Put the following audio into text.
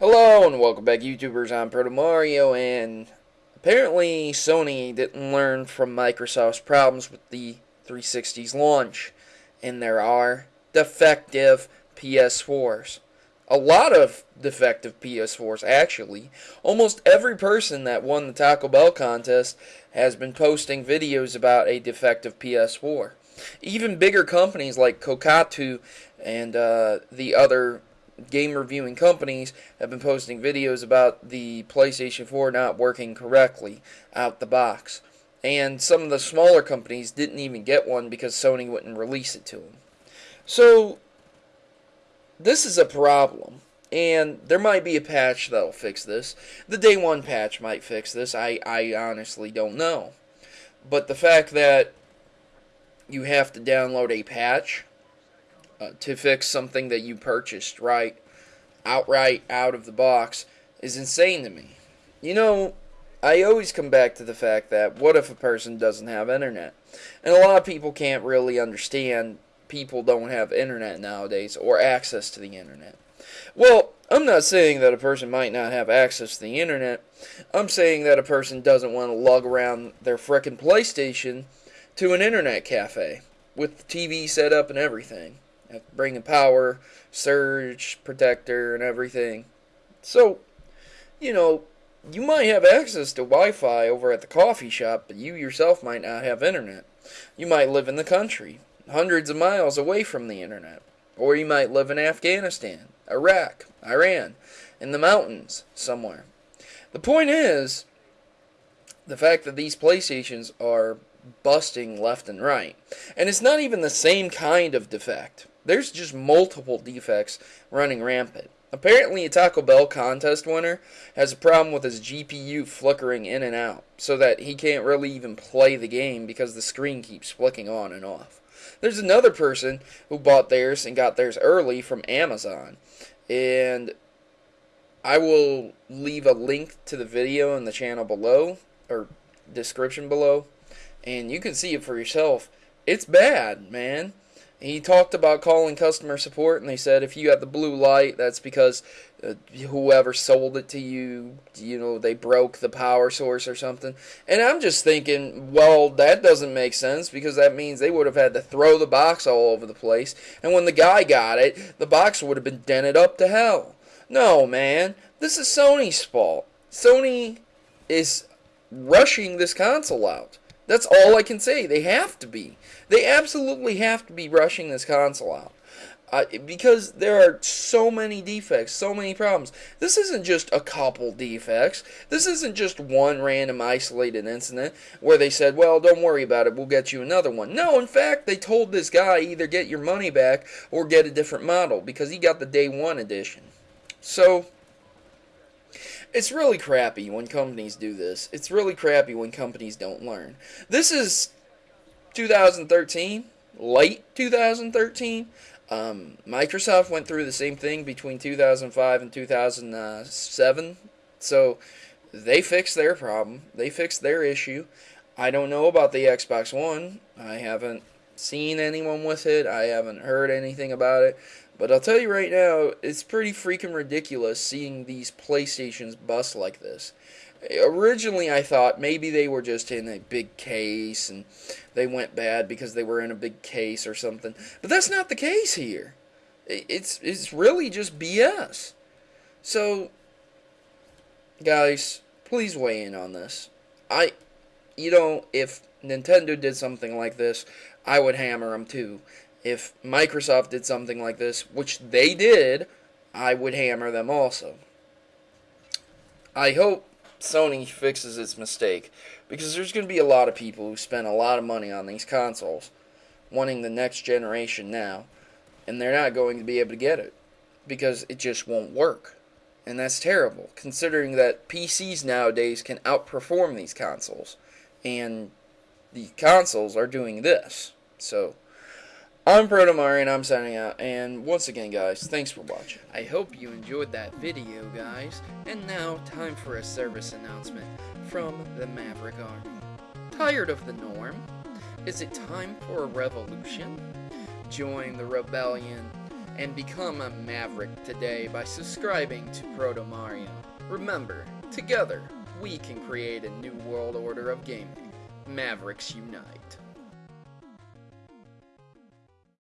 Hello and welcome back YouTubers, I'm Proto Mario and apparently Sony didn't learn from Microsoft's problems with the 360's launch and there are defective PS4s. A lot of defective PS4s actually. Almost every person that won the Taco Bell contest has been posting videos about a defective PS4. Even bigger companies like Kotaku and uh, the other game reviewing companies have been posting videos about the PlayStation 4 not working correctly out the box. And some of the smaller companies didn't even get one because Sony wouldn't release it to them. So, this is a problem. And there might be a patch that'll fix this. The day one patch might fix this. I, I honestly don't know. But the fact that you have to download a patch uh, to fix something that you purchased right outright out of the box is insane to me. You know, I always come back to the fact that what if a person doesn't have internet? And a lot of people can't really understand people don't have internet nowadays or access to the internet. Well, I'm not saying that a person might not have access to the internet. I'm saying that a person doesn't want to lug around their frickin' PlayStation to an internet cafe with the TV set up and everything bringing power, surge protector, and everything. So, you know, you might have access to Wi-Fi over at the coffee shop, but you yourself might not have internet. You might live in the country, hundreds of miles away from the internet. Or you might live in Afghanistan, Iraq, Iran, in the mountains somewhere. The point is, the fact that these PlayStations are busting left and right. And it's not even the same kind of defect. There's just multiple defects running rampant. Apparently, a Taco Bell contest winner has a problem with his GPU flickering in and out, so that he can't really even play the game because the screen keeps flicking on and off. There's another person who bought theirs and got theirs early from Amazon, and I will leave a link to the video in the channel below, or description below, and you can see it for yourself. It's bad, man. He talked about calling customer support, and they said if you got the blue light, that's because uh, whoever sold it to you, you know, they broke the power source or something. And I'm just thinking, well, that doesn't make sense because that means they would have had to throw the box all over the place. And when the guy got it, the box would have been dented up to hell. No, man, this is Sony's fault. Sony is rushing this console out. That's all I can say. They have to be. They absolutely have to be rushing this console out. Uh, because there are so many defects, so many problems. This isn't just a couple defects. This isn't just one random isolated incident where they said, well, don't worry about it, we'll get you another one. No, in fact, they told this guy either get your money back or get a different model because he got the day one edition. So, it's really crappy when companies do this. It's really crappy when companies don't learn. This is 2013, late 2013. Um, Microsoft went through the same thing between 2005 and 2007. So they fixed their problem. They fixed their issue. I don't know about the Xbox One. I haven't seen anyone with it. I haven't heard anything about it. But I'll tell you right now, it's pretty freaking ridiculous seeing these PlayStations bust like this. Originally, I thought maybe they were just in a big case and they went bad because they were in a big case or something. But that's not the case here. It's it's really just BS. So, guys, please weigh in on this. I, you know, if Nintendo did something like this, I would hammer them too if Microsoft did something like this, which they did, I would hammer them also. I hope Sony fixes its mistake because there's going to be a lot of people who spend a lot of money on these consoles wanting the next generation now and they're not going to be able to get it because it just won't work. And that's terrible considering that PCs nowadays can outperform these consoles and the consoles are doing this. So I'm Proto Mario and I'm signing out, and once again guys, thanks for watching. I hope you enjoyed that video guys, and now time for a service announcement from the Maverick Army. Tired of the norm? Is it time for a revolution? Join the rebellion and become a Maverick today by subscribing to Proto Mario. Remember, together, we can create a new world order of gaming. Mavericks Unite.